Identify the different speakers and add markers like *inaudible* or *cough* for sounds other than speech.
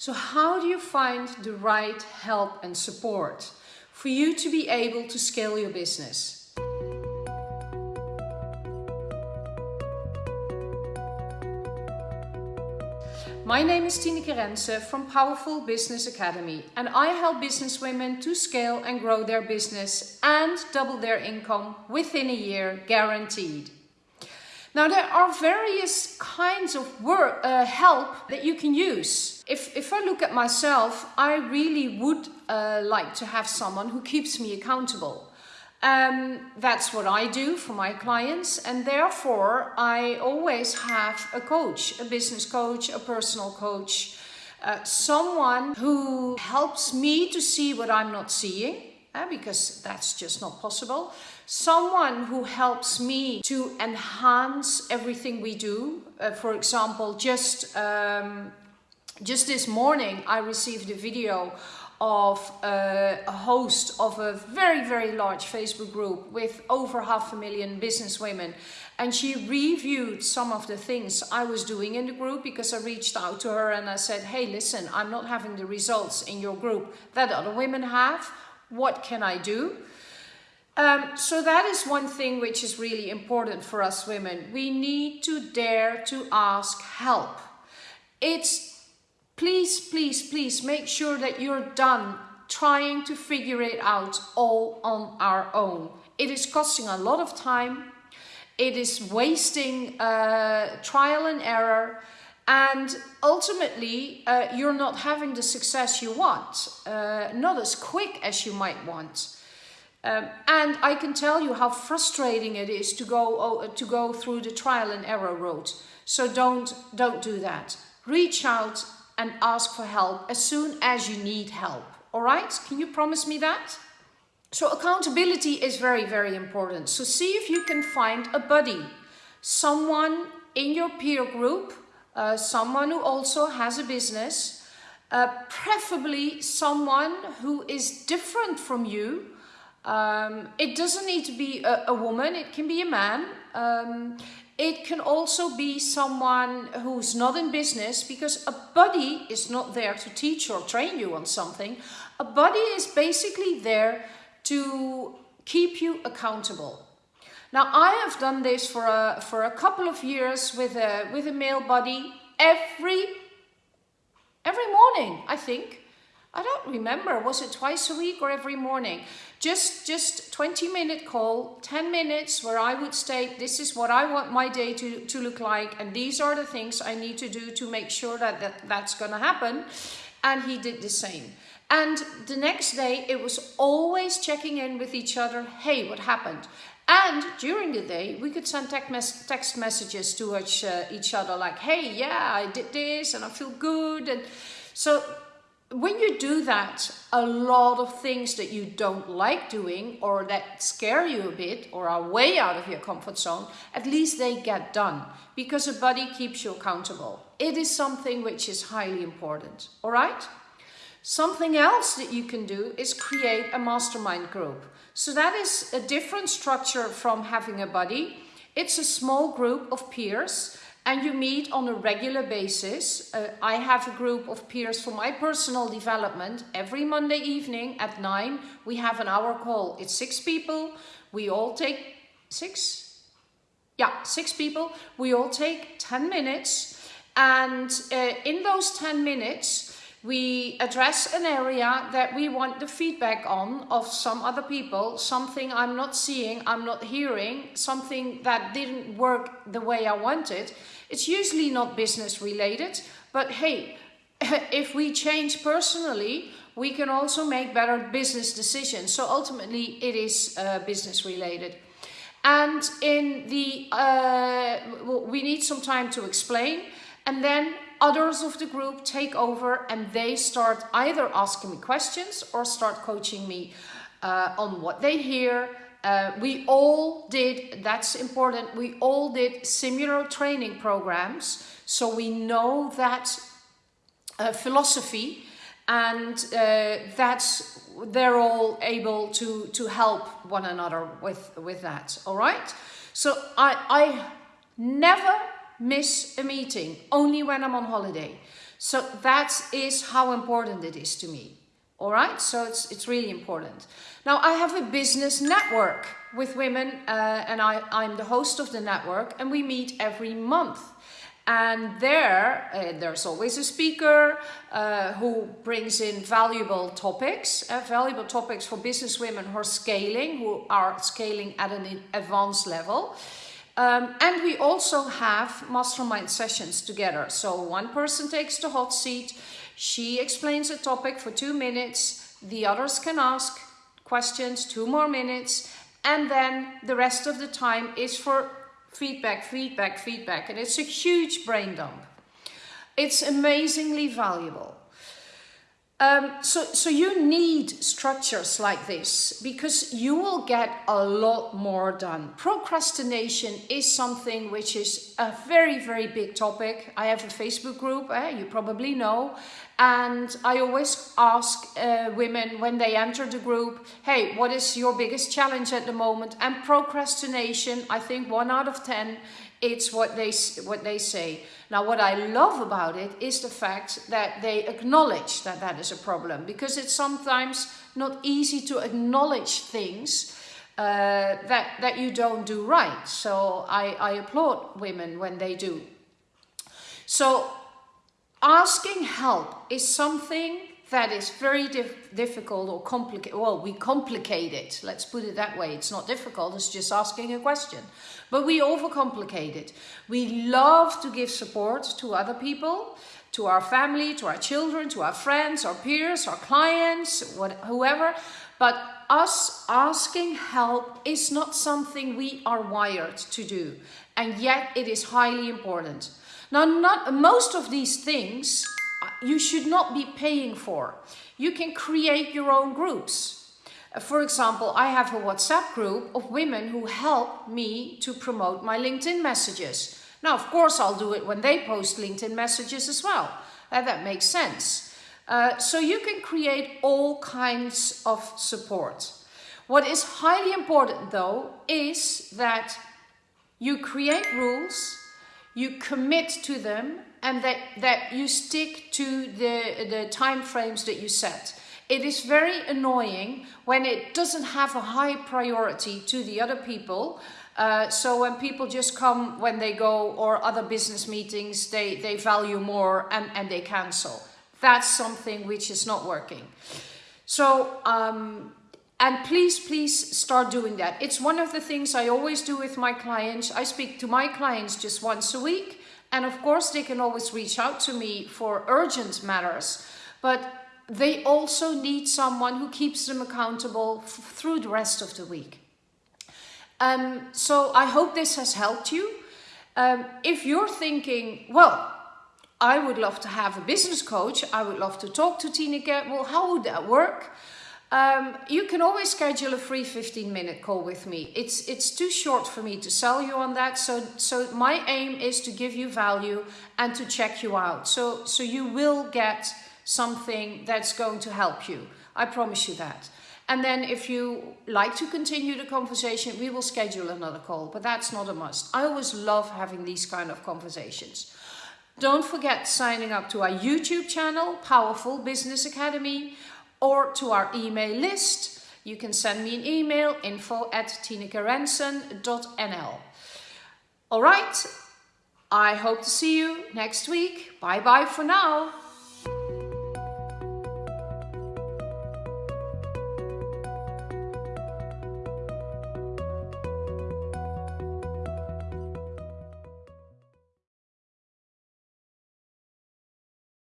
Speaker 1: So how do you find the right help and support for you to be able to scale your business? My name is Tineke Rensen from Powerful Business Academy and I help business women to scale and grow their business and double their income within a year guaranteed. Now there are various kinds of work, uh, help that you can use. If, if I look at myself, I really would uh, like to have someone who keeps me accountable. Um, that's what I do for my clients and therefore I always have a coach, a business coach, a personal coach, uh, someone who helps me to see what I'm not seeing uh, because that's just not possible. Someone who helps me to enhance everything we do. Uh, for example, just, um, just this morning I received a video of uh, a host of a very, very large Facebook group with over half a million business women. And she reviewed some of the things I was doing in the group because I reached out to her and I said, hey, listen, I'm not having the results in your group that other women have. What can I do? Um, so that is one thing which is really important for us women. We need to dare to ask help. It's please, please, please make sure that you're done trying to figure it out all on our own. It is costing a lot of time. It is wasting uh, trial and error. And ultimately, uh, you're not having the success you want, uh, not as quick as you might want. Um, and I can tell you how frustrating it is to go oh, to go through the trial and error route. So don't don't do that. Reach out and ask for help as soon as you need help. All right? Can you promise me that? So accountability is very, very important. So see if you can find a buddy, someone in your peer group, uh, someone who also has a business, uh, preferably someone who is different from you. Um, it doesn't need to be a, a, woman, it can be a man. Um, it can also be someone who's not in business because a buddy is not there to teach or train you on something. A buddy is basically there to keep you accountable. Now I have done this for a, for a couple of years with a, with a male buddy every, every morning, I think. I don't remember, was it twice a week or every morning? Just, just 20 minute call, 10 minutes where I would state, this is what I want my day to, to look like and these are the things I need to do to make sure that, that that's gonna happen. And he did the same. And the next day it was always checking in with each other, hey, what happened? And during the day, we could send text messages to each, uh, each other like, hey, yeah, I did this and I feel good. And so when you do that, a lot of things that you don't like doing or that scare you a bit or are way out of your comfort zone, at least they get done because a buddy keeps you accountable. It is something which is highly important, all right? Something else that you can do is create a mastermind group. So that is a different structure from having a buddy. It's a small group of peers and you meet on a regular basis. Uh, I have a group of peers for my personal development. Every Monday evening at 9, we have an hour call. It's six people. We all take six? Yeah, six people. We all take 10 minutes. And uh, in those 10 minutes, we address an area that we want the feedback on of some other people, something I'm not seeing, I'm not hearing, something that didn't work the way I wanted. It's usually not business related, but hey, *laughs* if we change personally, we can also make better business decisions. So ultimately it is uh, business related. And in the, uh, we need some time to explain and then others of the group take over and they start either asking me questions or start coaching me uh, on what they hear, uh, we all did, that's important, we all did similar training programs. So we know that uh, philosophy and uh, that's they're all able to to help one another with with that all right so i i never miss a meeting only when i'm on holiday So that is how important it is to me. All right, so it's, it's really important. Now I have a business network with women uh, and I, I'm the host of the network and we meet every month. And there, uh, there's always a speaker uh, who brings in valuable topics, uh, valuable topics for business women who are scaling, who are scaling at an advanced level. Um, and we also have mastermind sessions together. So one person takes the hot seat, she explains a topic for two minutes, the others can ask questions, two more minutes, and then the rest of the time is for feedback, feedback, feedback. And it's a huge brain dump. It's amazingly valuable. Um, so, so you need structures like this because you will get a lot more done. Procrastination is something which is a very, very big topic. I have a Facebook group, eh, you probably know, and I always ask uh, women when they enter the group, hey, what is your biggest challenge at the moment? And procrastination, I think one out of 10, it's what they, what they say. Now, what I love about it is the fact that they acknowledge that that is a problem because it's sometimes not easy to acknowledge things uh, that, that you don't do right. So I, I applaud women when they do. So asking help is something that is very dif difficult or complicated. Well, we complicate it. Let's put it that way. It's not difficult. It's just asking a question. But we overcomplicate it. We love to give support to other people, to our family, to our children, to our friends, our peers, our clients, what, whoever. But us asking help is not something we are wired to do. And yet it is highly important. Now, not most of these things you should not be paying for. You can create your own groups. Uh, for example, I have a WhatsApp group of women who help me to promote my LinkedIn messages. Now, of course, I'll do it when they post LinkedIn messages as well. Uh, that makes sense. Uh, so you can create all kinds of support. What is highly important though is that you create rules, you commit to them and that, that you stick to the, the time frames that you set. It is very annoying when it doesn't have a high priority to the other people. Uh, so when people just come when they go or other business meetings, they, they value more and, and they cancel. That's something which is not working. So, um, and please, please start doing that. It's one of the things I always do with my clients. I speak to my clients just once a week and of course, they can always reach out to me for urgent matters, but they also need someone who keeps them accountable through the rest of the week. Um, so I hope this has helped you. Um, if you're thinking, well, I would love to have a business coach, I would love to talk to Tineke, well, how would that work? Um, you can always schedule a free 15 minute call with me. It's, it's too short for me to sell you on that. So, so my aim is to give you value and to check you out. So, so you will get something that's going to help you. I promise you that. And then if you like to continue the conversation, we will schedule another call, but that's not a must. I always love having these kind of conversations. Don't forget signing up to our YouTube channel, Powerful Business Academy or to our email list. You can send me an email, info at tinekerensen.nl. All right, I hope to see you next week. Bye bye for now.